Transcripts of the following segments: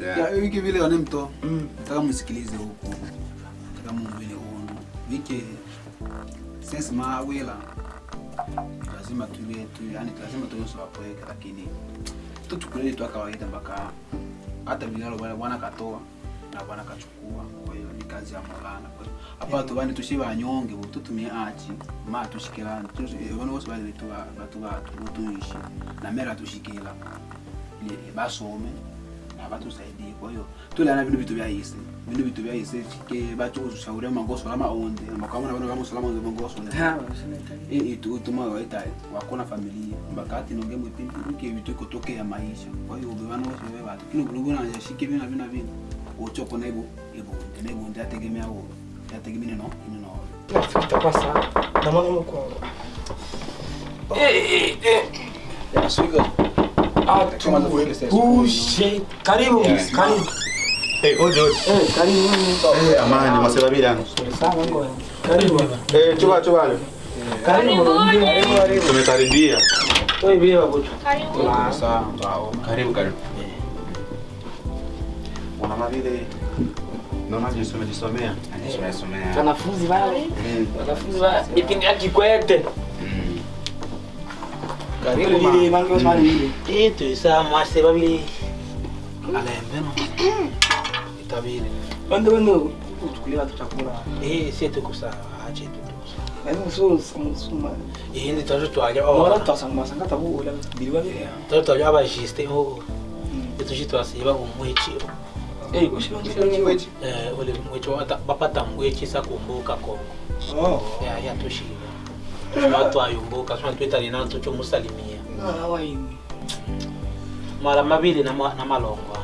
Yeah. Yeah, wiki vile wanemto. Mm. Nataka msikilize huku. Nataka mumwile uno. Wiki sense mawila lazima tuwe tu yani lazima tuwe sawapoeke lakini tuchukulie tu kawaida mpaka hata vinalo bwana katoa na bwana kachukua. Kwa hiyo ni kazi ya Maulana. Kwa hiyo hapa tu bani tushiba anyonge bo tutumie achi ma tushikila Tuzi bano bose bali tu batu batu tuishi na mera tushikila. Basome na batusaidie. Eu hiyo tuliana vile vitu vya hisi vile vitu vya hisi ke batu ushauri mangoso lama onde makamana bana kama salama za mangoso na eh itu utuma waita wakona familia mbakati nonge mwipindi uke vitu kutoke ya maisha. Kwa hiyo bwana wote wewe watu kile kulungu na yashike vina que vina uchoko na hivyo hivyo ndio ndio ategemea huo yategemea no ni no. Tutakuwa sawa na mwana mko eh, eh eh eh ya swigo Yeah. Karibu. Eh, oje oje. Eh, karibu. Eh, amani masebabirano. Sawa ngo. Karibu. Eh, chuba chuba. Karibu. Karibu. Karibu. Tumekaribia. Toi bia Karibu. sawa twao Karibu karibu. Mwana vile naona jisome jisomea. Anisomea somea. Wanafunzi wale. Wanafunzi wale. Ikinyaki kwete. Mm. Karibu mama. Mange usmani bili. Eh tu isa masse babili. Alembe no. Itabili. Bando bando kuliwa tu chakula. Eh si tu kusa aje tu. Eno so suma. Eh ndi tajo tu aja. Mora eu sang masanga tabu ola bili babi. Tajo tu aja aba jiste o. Etu jitu asiba kumwichi. Eh kushimwe. Eh ole mwichi bapata mwichi sakumbuka Kongo. Oh. Ya ya tushii. Watu ayumbuka sema twitali na tucho musalimia Ah, waini. mara mabili na ma- na malongo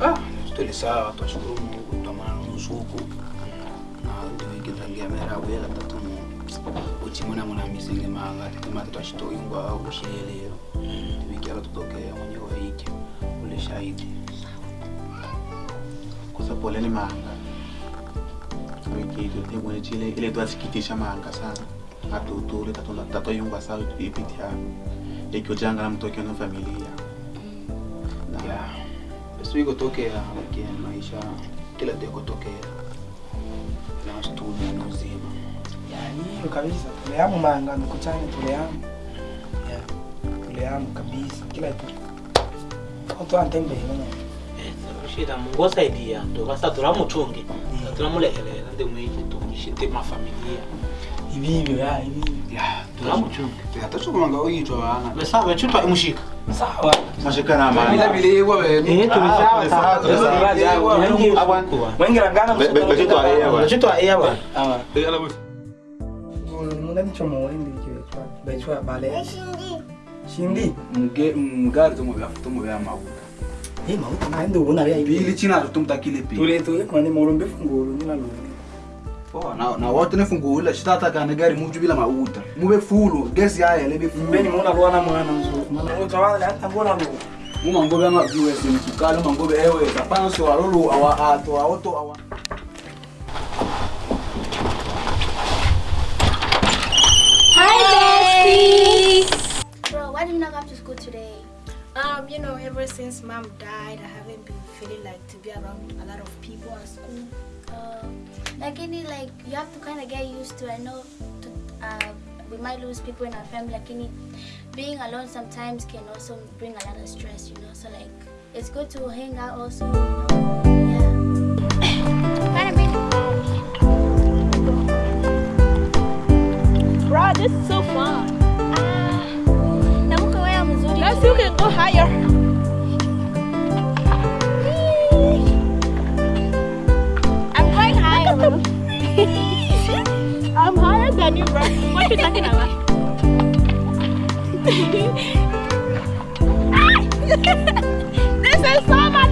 ah tuli sawa twashukuru Mungu twamana nusuku na ndio ikitangia mera wela tatumu uchimuna muna misenge manga tikama twashitoyungwa ushilelero tubikyalo tutokea mwenye waiki ule shahidi Kosa poleni manga. Wiki hiyo ile twasikitisha manga sana. Atutule tatoyumba tato sawa ipitia. Ikyo janga na mtoke na familia. Na ya ikotokea lakini maisha kila tekotokea na studio na uzima Yani hiyo kabisa. Tuleamu manga mkuchani tuleamu. Yeah. Tuleamu kabisa. Kila kitu. Watu shida mungu osaidia ndo basa turamuchunge ndimwiki ndi mafamilia ivivi hatochomanga uyitwa vana. Vechitwa imushika sawa. Mashikanavechitwa iya vana shindi. Mugari tomovyaamavuta mauta naendeuvonavyaili chinazvo tomutakile pe tuletoekwane maulombe fungolo ninalona na na wote nefungula chitatakana gari muju bila mauta mube fulu gesi yaya lebe Mbeni fulu bwana mwana mzuri. Mwana utawala hata ngona Muma ngobe ama mumangobe ewe walulu awa ato awoto awa Hi, besties! Bro, why did you not come to school today? Um, you know, ever since mom died, I haven't been feeling like to be around a lot of people at school. Uh, like any, like you have to kind of get used to. I know, to, uh, we might lose people in our family. Like any, being alone sometimes can also bring a lot of stress. You know, so like it's good to hang out also. You know? Yeah. kind of Bro, this is so fun. Mzuri. Let's you can go higher. Than you, bro. What you talking about? this is so much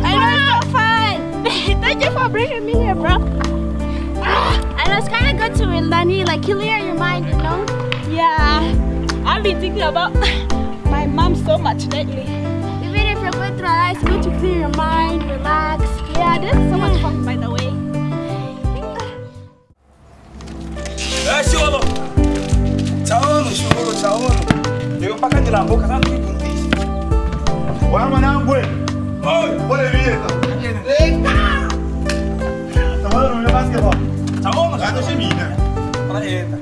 fun. Thank you for bringing me here, bro. And it's kind of good to learn, like clear your mind, you know. Yeah, I've been thinking about my mom so much lately. Even if you're going through a lot, it's good to clear your mind, relax. Yeah, this is so much fun, by the way. mpaka ndina mboka sasa tujifunzishe. Wewe mwanangu wewe. Oi, bora vieta. Leta. Tawala na basketball. Tawala na shimina. Para eta.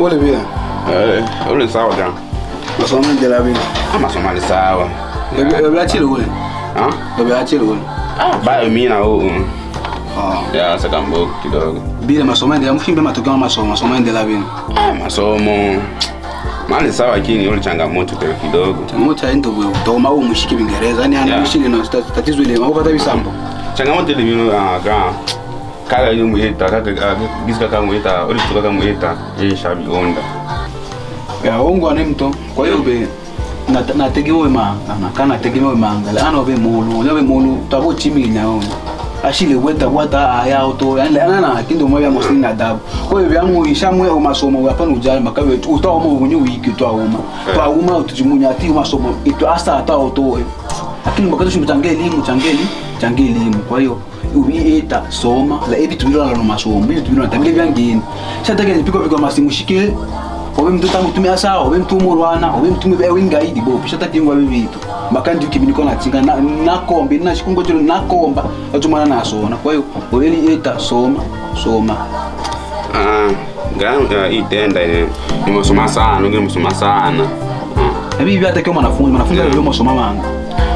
Ole vile. Eh, ule sawa jana. Masomo ndela vile. Ama somali sawa. Ebe achile ule. Ah? Ebe achile ule. Ah, bayo mimi na huu. Ah. Ya saka mbogo kidogo. Bila masomo ndela mfimbe matokeo masomo, masomo ndela vile. Ah, masomo. Mali sawa lakini ule changamoto kwa kidogo. Changamoto ya wewe. Toma au mshike Kiingereza. Yaani ana Yeah. na tatizo ile. Mapata bisambo. Changamoto ile mimi ah ga kaka yule muita kaka gisa kaka muita ori tuka kaka muita yeye shabi onda. Ya ongo ane mto. Kwa hiyo be na nategemewe ma na kana tegemewe mangala ano be mulu ya be mulu tabo chimi nyao ashile weta wata aya auto yani ana na kindo mwa ya mosini na dabu kwa hiyo isha ishamwe o masomo hapana ujali makabe utawa mo bunyu wiki twa uma twa uma utujimunya ati masomo ito asa ata auto lakini makato changeli change changeli changeli elimu kwa hiyo ubieta soma la ebi tubilo la masomo ebi tubilo na tamile vyangeni shatake nipiko piko masimu shikile obe mtu tangu tumia sawa obe mtu murwana obe mtu mbe wingaidi bo pisha takingwa bibitu makandi ukibiniko na tinga na nakombe na shikungo chilo nakomba atumana nasona kwa hiyo obeli eta soma soma. Ah, ganga itenda ile. Nimesoma sana, nimesoma sana. Ah. na bibi hata kama mwanafunzi mwanafunzi leo msoma manga.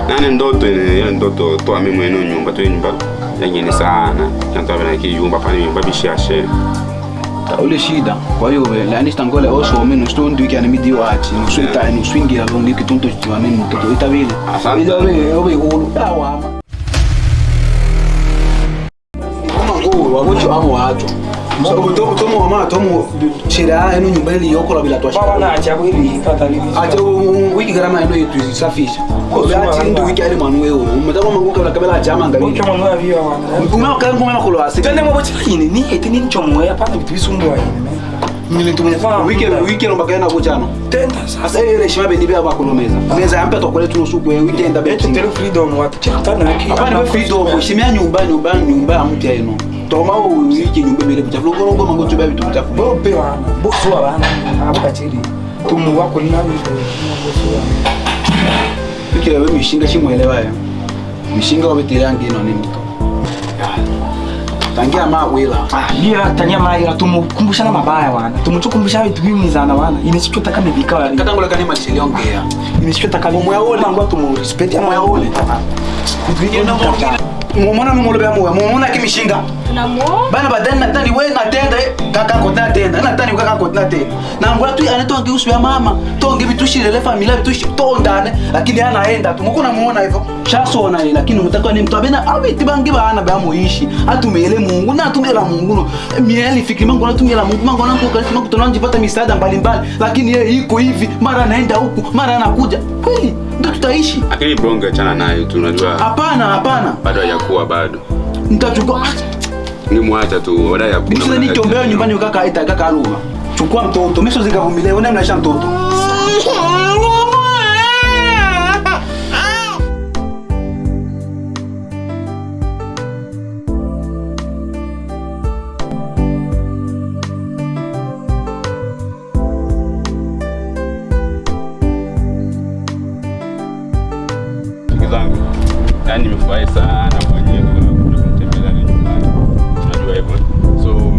Nane ndoto ile ndoto toa mimi mwenyewe nyumba tu nyumba yanyini sana. Kanto bana ki yumba pani nyumba bishashe Ta ule shida. Kwa hiyo be la nista ngole oso meno sto ndu iki anemi dio achi no swinta no swingi la longi kitunto chiwa meno mtoto itavile ile obe obe hulu dawa kama ngo wagocho amo wacho mama tomo shira eno nyumba ile bila twasha baba nacha kweli pata lini? Acha wiki garama eno yetu isafisha obe achi ndu wiki ale manu wewe umetaka manguka la kabela jama ngali ucho mwana wa vio wana umema kala ngoma makolo asi twende mwa bocha yini? Ni eti ni chomo ya pana vitu visumbua yini nilitumia wiki wiki ndo bakana bochano tenda sasa. Asa ile shima bendi bya bakulomeza meza. Yampe tokole tuno suku we weekend eti beti tele freedom shimia nyumba nyumba nyumba ya eno toma uwiki wiki nyumba bele buchafu. Longo longo mango chuba bitu buchafu. Bo pe wana bo so wana abuka chiri tumu wako ni nani? Bo wa wana wiki we mishinga chimwelewa ya mishinga wabetele ino ni mtu tangia ma wela bia tanya maira tumukumbushana mabaya wana tumuchukumbusha vitu bimizana wana inesichota kama bikawa katangula kani macheli ongea. Inesichota kama Moya ule. ngwa tumu respect moya ule mumona numolo bya moya mumona kimishinga bana badani natani we natenda eh, kaka kote natenda natani we kaka kote natenda na ngula tu ane tonge usu ya mama tonge vitushilele familia vitushi tondane lakini anaenda tu. Muko muona hivyo. Shasona ile lakini mutakiwa ni mtu abena abiti bangi bana ba muishi atumele Mungu na atumela Mungu no. Mieli fikiri mangu natumela Mungu. Mangu nangu kasi mangu tunanjipata misaada mbalimbali lakini yeye iko hivi mara anaenda huku mara anakuja. Kweli ndio tutaishi Lakini bonge achana nayo tu unajua hapana hapana bado hajakuwa bado. nitachukua Nimwacha tu baada ya kuna. Mimi nitombea nyumbani kaka aita kaka aruba. Chukua mtoto, mimi sio zikavumilia, wewe mnaisha mtoto. Zangu, yani nimefurahi sana mwenyewe kunitembelea nyumbani. Unajua hivyo. So,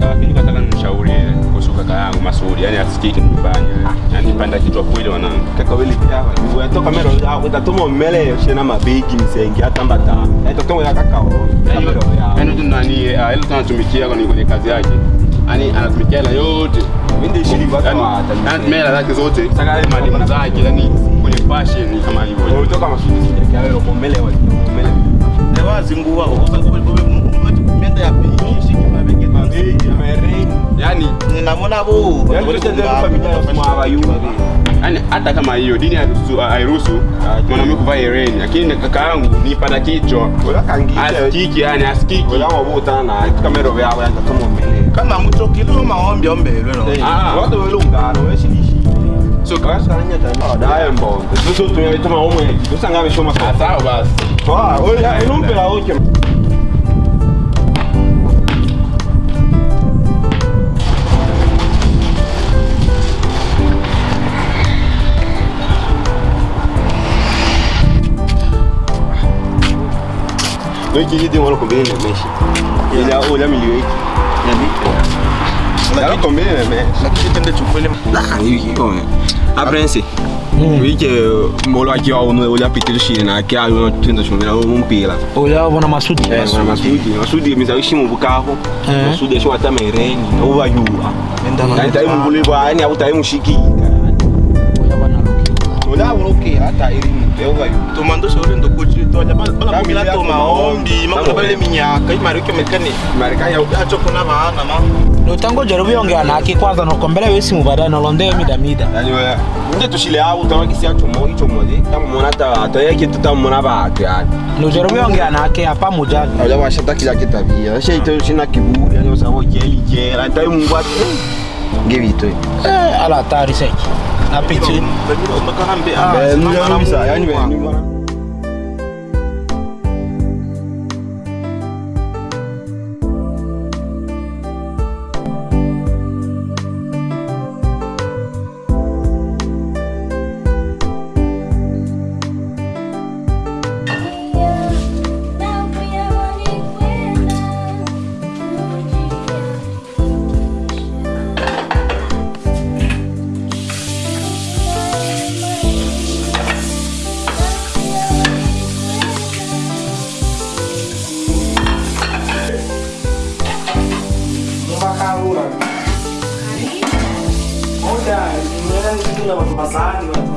lakini nataka nimshauri kuhusu kaka yangu Masudi, yani asikii kinifanya. Yani panda kichwa kweli wanangu. kaka wetoka mero shena mabigi msengi atambata etotongo ya kaka o Yaani yaani nani ah, ile tunatumikia kwenye kazi yake. Yani anatumikia hela yote. Mimi ndio kwa Yaani kwa anatumia hela zake zote. Saka mali zake yani kwenye fashion kama hivyo. Ulitoka masudi sija kya wele pomele wa pomele ewazingua menda ya shiki mabege mabegi mereni Yaani namona bo ya abayuba Yaani hata kama hiyo dini hairuhusu- hairuhusu mwanaume kuvaa hereni, lakini kaka yangu nipanda kichwa. Asikiki, yani asikiki. Wala wabutana na etoka mero yawe tatuma mmele kama mutokilo maombi ombe Ah. watu Soka. Wasannya tadi. a dah yang bau. Itu tu yang itu mau main. Itu sangat bisa makan. Tahu bas. Wah, oh ya, ini pun pelau cem. Noi que demora comer, né, mexe. Ele olha milhões. Ele é muito. Ela comer, né, mexe. Aqui tem de chupa ele. Ah, eu que comer. Wiki kome. Aprense. Wiki mbolo akiwa uno ola pitiro shiri na kia yo tendo shumira umpila. Olha, masudi Eh, wana masudi. Masudi mizawishi mu bukaho. Eh. Masudi ashwa tamereni. Uba yuwa. Yani tai mungulibwa yani au tai mushikika. Ola uroke hata elimu. Uba yuwa. tumandosha ule ndokuchi tonya bana Kamili kumila bala mila toma ombi, makuna bale minyaka imari kyo mekani Marekani ya acho kuna maana ma notangoja rubiongea nake kwanza nokombela wesimu baadaye nolondee mida mida yani wewe nje tushile au tawakisi ya chomo hicho moja kama mwana hata hata yake tutamwona baatu yani noja rubiongea nake hapa mujali Aja washata kila kitabia. Sha ito shina kiburi yani usabo jeli jela. Ntai mungu ati. Ngevito. eh, ala hatari seki apiti mbe mbe mbe mbe mbe mbe Makarura.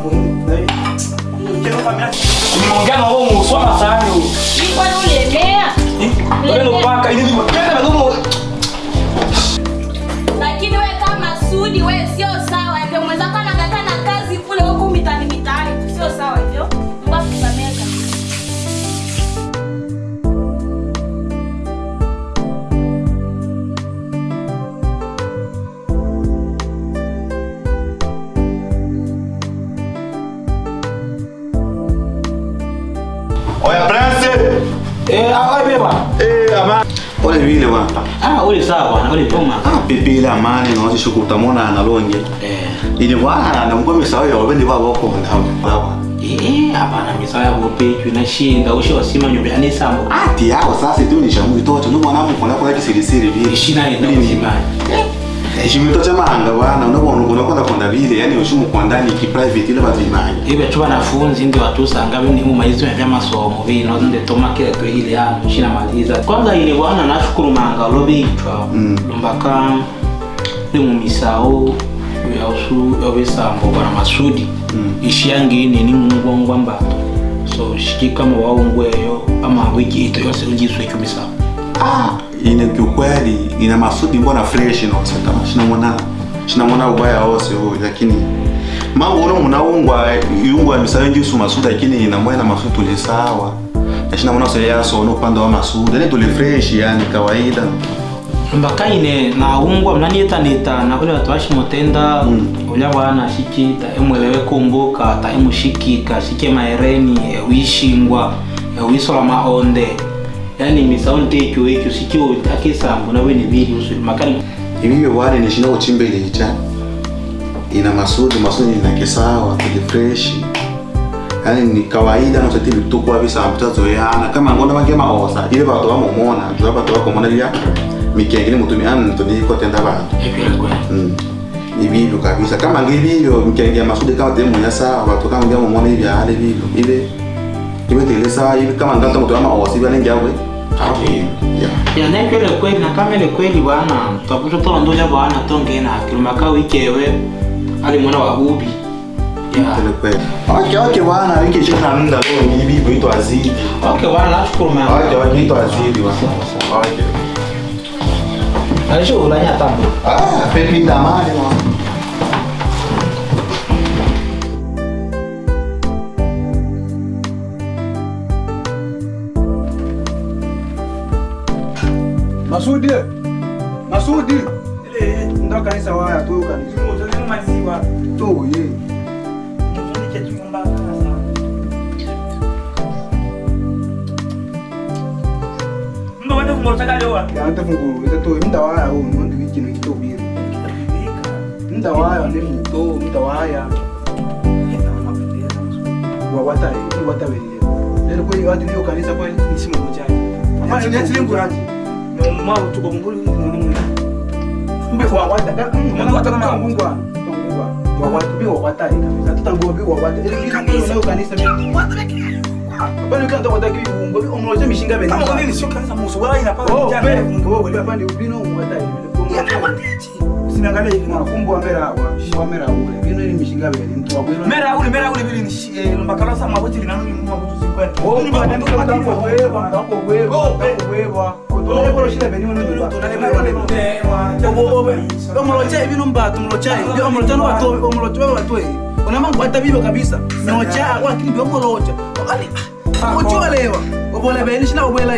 Muhimu. Na hivi. Nimeongea na wao musoma sahani huko. Nilikuwa ulemea. Wewe ndo paka ili ole vile bwana. Ah, ole sawa bwana ole poma ah pepele mali na wasi shuku tamona analonge eh. Ile bwana na mgome misawa ya wabendi baba wako ndawa eh hapana misaya na shinda usho wasima nyumba ani sambo ati yao sasa tu ni shamu itoto ndio mwanangu kuna kwa kisiri kisirisiri vile ishina ina mzimani chimito cha mahanga bwana unabona unakwenda kwenda vile yani ushimu kwa ndani ki private ile batu imanye ibe tu ndio watu sanga bini mu maizo ya masomo vino ndio toma kile tu ile ya shina maliza kwanza ile bwana nashukuru manga lobitwa Mm. lumbaka ndi mu misao ya usu yobisambo bwana masudi Mm. ishiyangini ni mungongwa mbato so shikika mu waungweyo ama wiki ito yose ujiswe kumisao. ah ine kiukweli ina masudi mbona fresh no mwana shina mwana ubaya wose huyo lakini mambo uno munaungwa iungwa misawe njusu masudi lakini ina mbona masudi tuli sawa. Na shinamona sasa yaso ono upande wa masudi ene tuli fresh yani kawaida. Mbaka ine naungwa mnaniyetaneta na ule watu washi motenda Mm. ulya bwana shikita emwelewe kumbuka ta emushikika shike maereni ewishingwa ewisola maonde yani misao ntekyo ekyo sikio akisambo nawe nibili usu makani ibibyo wale ni shina uchimbelecha ina masudi masudi ina kisawa fresh. Yani ni kawaida no sati bitukwa ya na kama ngona bange maosa ile bato bamomona jua bato bakomona bya mikengele mutumi an tuni ko tenda bantu. Mm. ibibyo kabisa. Kama ngibibyo mkenge ya masudi kama temu ya sawa watu kama ngia mumona ibyo hali ile ibe tele sawa ibe kama ngata mtu ama osi bale ngiawe yeah. Yanekele kweli ile kweli bwana. Twakuto tolondoja bwana tongena kilumaka wikewe ali mwana wa kweli okay okay bwana. Wiki chana nda leo ibibyo ito azidi okay bwana nashukuru mama okay okay ito azidi bwana. Okay. Alisho ulanya tambo ah pepi damani bwana Masudi. Masudi. Ele é, ndo kanisa waya tu kanisa. Mmoja ni maziwa. Tu ye. Mmoja oh, ni kitu mbaya sana. Ndo wende Eu takalewa. Ya wende funguru wende tu mda waya huu ndo wiki ni kitu biri. Mda waya ni mto mda waya. Eu watawe. Leo kweli watu ndio kanisa kweli ni simu moja. Hapana, ni simu yangu. ma utuko munguri munguri mbe kwa wata mwana wata na mungwa mungwa kwa wata bi wa wata ni kabisa tutangua bi wa wata ili kanisa leo kanisa mimi bali kanta wata ki mungwa bi omroje mishinga bena kama mimi sio kanisa musu wala inapanga kijana wewe wewe pande ubino wata ni kwa mungwa beni. kumbwa mera wa mera ule. Bino ili mishinga beni mtu wa bino mera ule mera ule bili ni lumbakala sa maboti lina nuni mwa kutu sikwani oh ba ndio kata kwa wewa kwa wewa kwa wewa utole bolo shida beni wana ndo omolocha bino mbatu omolocha bino omolocha no watu omolocha watu ona mangu hata bibo kabisa. Nocha kwa kini omolocha. Wakati uchiwalewa bolela baeniši na o boela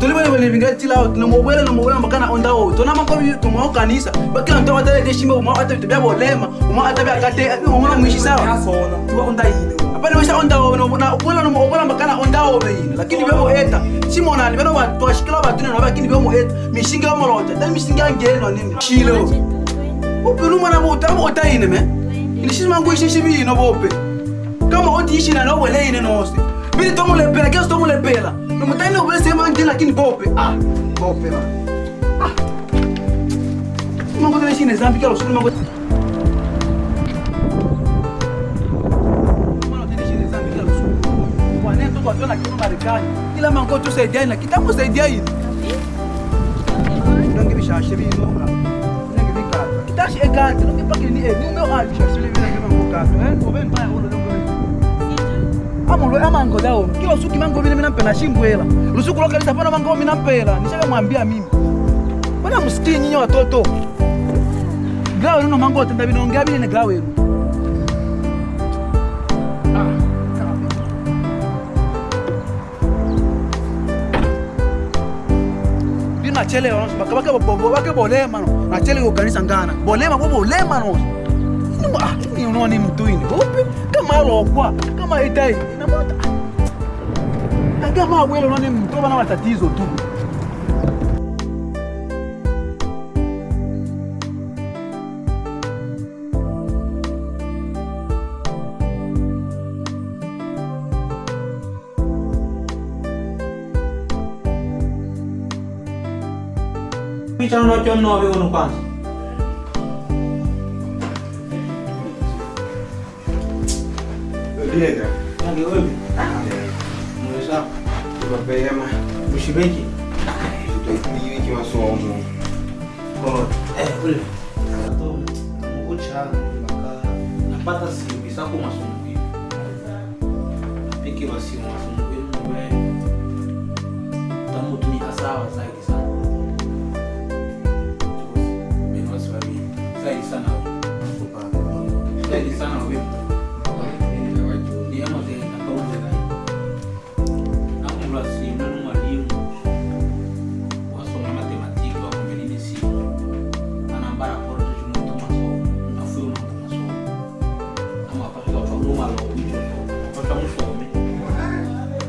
tolibelebele vinga tila lomo boela lomo boela makana onda o tona makomi toma o kanisa. Bakila nto atale te shimba uma ata bitobia bolema uma ata bia kate omona mwishi sawa apane wesa onda o boela lomo obola makana onda o beina lakini bia boeta simonani beno twashikila batune no lakini bia boeta mishinga yomolota tali mishinga yangeno nini? Shilo upilumana botabo otaine me? Ilishisimangu ishishibino bope kama otiishi na nobweleine nose Pili tomo lepela, que eu tomo Eu Não me tá não bem sem mãe dele aqui no golpe. Ah, golpe, mano. Ah. Não vou deixar nesse exame, que eu sou uma coisa. Tuna aqui no Maricani, e lá mancou tu sei dele, que estamos sei dele. Não que me chasse, me inúmera. Não que me cata. Que tá chegado, não que para que ele, no meu alto, chasse, ele vem aqui no meu cato, hein? Ou bem, pai, ou não. Amulwe amango dao kila usuki mango vile mina shimbwela lusuku lokalisa pana mango mina mpela nishakamwambia mimi. Bwana msikii nyinyi watoto. Gawe nuno mango tenda binaongea bile ne gawe nu nachelewa no baka baka bobo baka bolema no. Nachelewa kanisa ngana. Bolema bo bolema no. Ni unoni mtu ini. Upi? Kama lokwa kama itai ina mota kama wewe unaona mtu bana matatizo tu picha unacho nove uno kwanza. Lienda. Nange wewe. Mweza. Mapema. Ushibeki. Tutaipili wiki masomo. Eh, ule. Akato mkucha mpaka napata simu sako masomo hivi. Piki wa masomo hivi wewe. Tamu sawa zaidi sana. Zaidi sana. Zaidi sana wewe.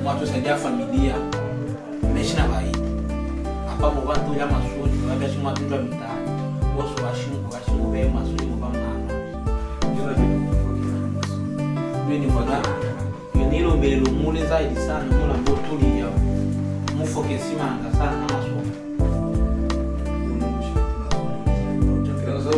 Watu saidia familia. Meshi na bai apapo watu ya masoni wabia simu watu ya mitaani wosu washimu washimu be masoni mba mama ndio ni kwa nilo mbele lumule zaidi sana mula mbo tulia mufokesi anga sana na masomo Sasa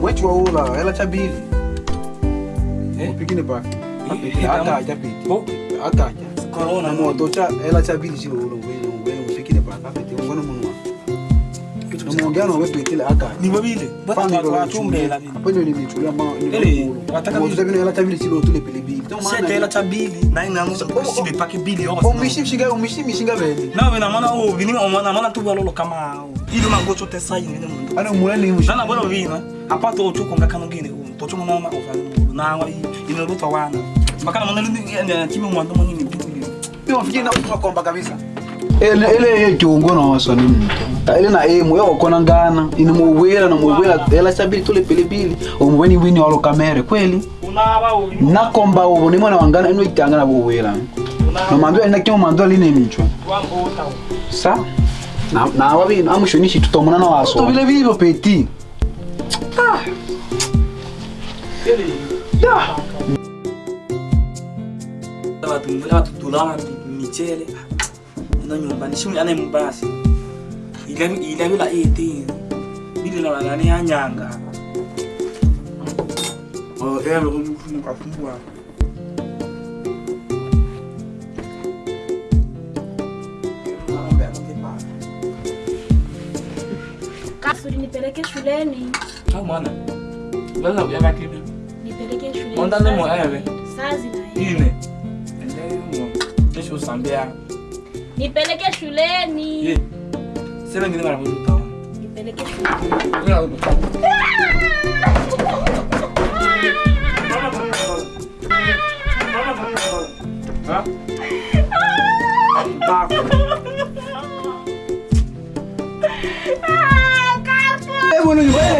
mwechi waula ela chabili upikine pa? Akaja piti. Akaja Corona. Moto cha ela chabili chilo ulo wenu wenu upikine pa? Kapiti ngono munwa namuongea na wewe piti akaja ni babile bata watumbela bino hapo ndio nimechulia ma Ele, wataka moto bino ela chabili chilo tule pili bili. Sete ela cha bili na ina musa sibe paki bili yo umishi mshinga umishi mishinga beni. Nawe namona o bini omwana namona tu balolo kama ile mangocho te sai ni mundu ana mulani mushi nana bolo vina apato ocho konga kanu gine o tocho mona ma o fa na wa ine luto wana makana mona ndi kimi mwando moni ni bitu ni Pio fikiri na kukomba kabisa. Ele ele ye kiongo na waso ni mtu. Ile na emu yo kona ngana ini muwela na muwela ela chabili tule pilipili omweni wini walo kamere kweli. unaba o Nakomba ubo ni mwana wangana ino itanga na buwela. Na mando ina kimo mando line michwa. Sa na na wabi na mushonishi tutomuna na waso. Vile vile Ah. Dah. Lewat lewat tulangan michele. Ina nyumba ni shumi ane mbasi. Ila ila bila Kasuri nipeleke shuleni. Sawa não Sasa ujaga kitu. Nipeleke shule. Mwanda ni mwewe. Sazi na yeye. Ine. Ndio mo. Kesho usambia. Nipeleke shuleni. Yeah. Sema ngine não não Nipeleke shuleni. Ngine mtu. Huh? I'm back. Hey, what are?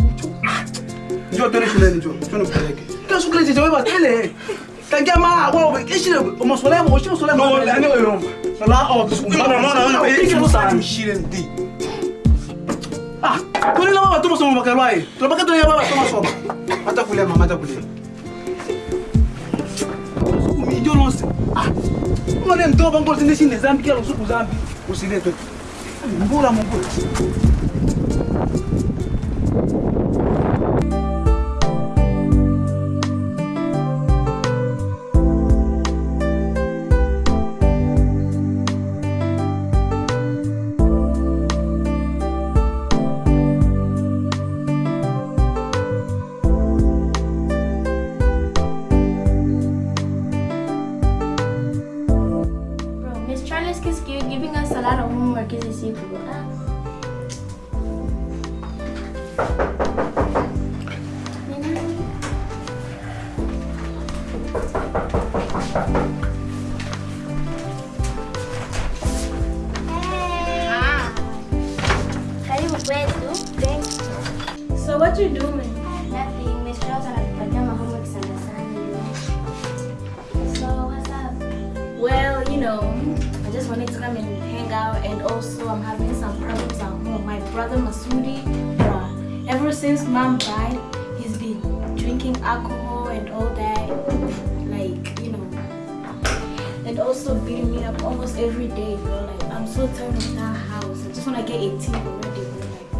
njoo tole shuleni njoo njoo nikupeleke kesho kule jeje wewe tele tangia mara wao kesho masuala yako kesho masuala yako ndio ndio yomba sala au mbona mbona hiyo sana shuleni ndi ah kule na baba tu masomo makalwai tunabaka tu ya baba tu masomo hata kule mama hata kule ndio nonse ah mbona ndio bango zinde shinde zambi kila usiku zambi usilete mbula mbula brother Masudi, ever since mom died, he's been drinking alcohol and all that, like you know, and also beating me up almost every day, bro. Like I'm so tired of that house. I just wanna get 18 already, bro. Like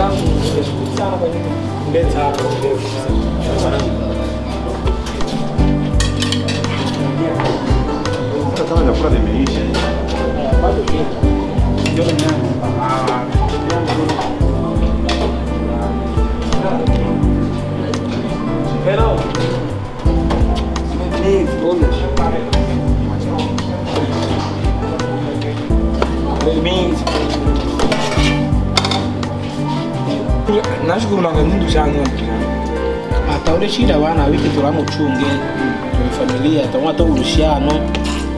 사람은 이제 식사하고 de mim. Nashukuru hata ule shida wana wiki turamuchunge tuli familia tamwa to urushano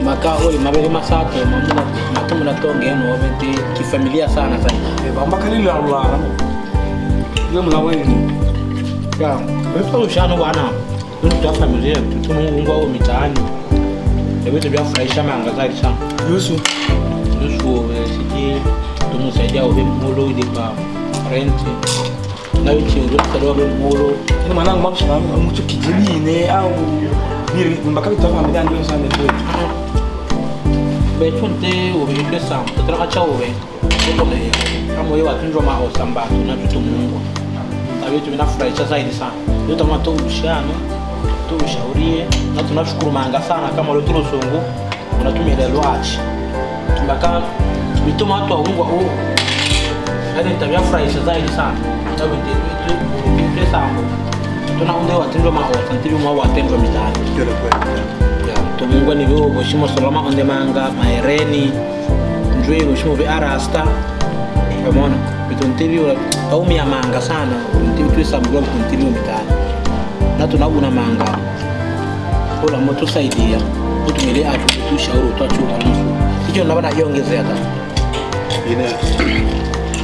maka oi mabere masato mamuna matu na tonge no bete kifamilia sana sana. Bamba kali la ulara yo mla weni ya wewe urushano bwana. Ndio familia tutumungwa au mitaani. Ndio vitu vya furahisha mangazali sana yusu. Yusu siji tumusaidia ube mulo ile pa renti na wiki ndio muro ube mulo ni mwanangu mabusha mucho kijibine au biri mbaka bitafa mbida ndio sana ndio. Betunte ubinde sana tutaka cha ube ndio kama wewe watunjwa maho samba na vitu mungu. Na vitu vinafurahisha zaidi sana. Ndio tama tu ushano tu ushaurie na tunashukuru manga sana. Kama leo tulosungu unatumia ile lwachi mpaka bituma watu waungwa huu yani tavyafurahisha zaidi sana. Na sango vitu tunaunde watendwa mahosa ntili mwa watendwa mitani ya tumungwa ni vyo boshimo soloma onde manga maereni njwe boshimo vi arasta. Pamona vitu ntili aumia manga sana. Ntili twisambulwa vitu mitani na tunauna manga. Ola moto saidia. Utumile atu tushauri utwachuka nusu hicho nabana yongezea ta ine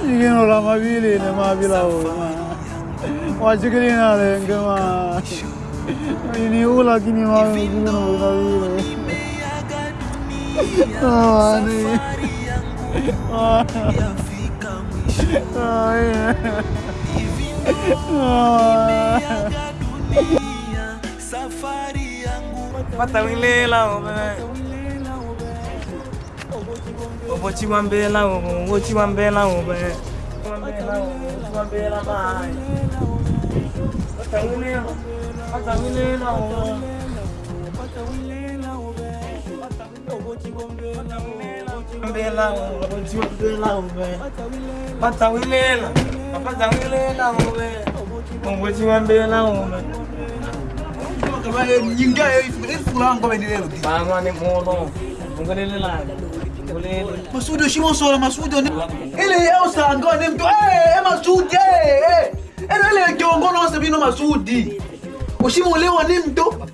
Yine ulama biliyle ma Ma c'è che non la bilavu ma. Vacıkılina denge ma. Yine ula kini ma bilavu ma bilavu. Ani. Ay. Safari yangu matawilela bó tí wọ́n ń bẹ́ láwọn ohun owó tí wọ́n ń bẹ́ láwọn ọbẹ̀ wọ́n ń bẹ́ láwọn ohun tí wọ́n ń bẹ́ láwọn báyìí. ọ̀tẹ̀wílé ọ̀tẹ̀wílé láwọn ohun ọ̀tẹ̀wílé láwọn ọbẹ̀ ọ̀tẹ̀wílé owó tí wọ́n ń bẹ́ láwọn ń bẹ́ láwọn owó tí wọ́n ń bẹ́ láwọn ọbẹ̀ ọ̀tẹ̀wílé ọ̀tẹ̀wílé láwọn ọbẹ̀ owó tí wọ́n ń bẹ́ láwọn ọbẹ̀. Yinga, if it's wrong, go and do it. I'm running more long. I'm going to Masudo Shimoso, Masudo. Ele Elsa ancora dentro. Eh, Masudi, eh, eh. E non è che non conosco più Masudi. Uscimo leo dentro.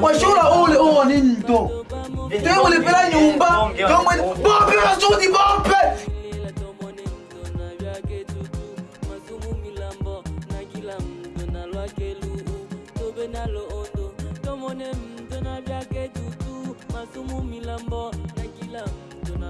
Wasciora ole o dentro. Devo le per nyumba. Bombe Masudi, bombe. Benalo ondo, domone mtona vyake tutu, masumu milambo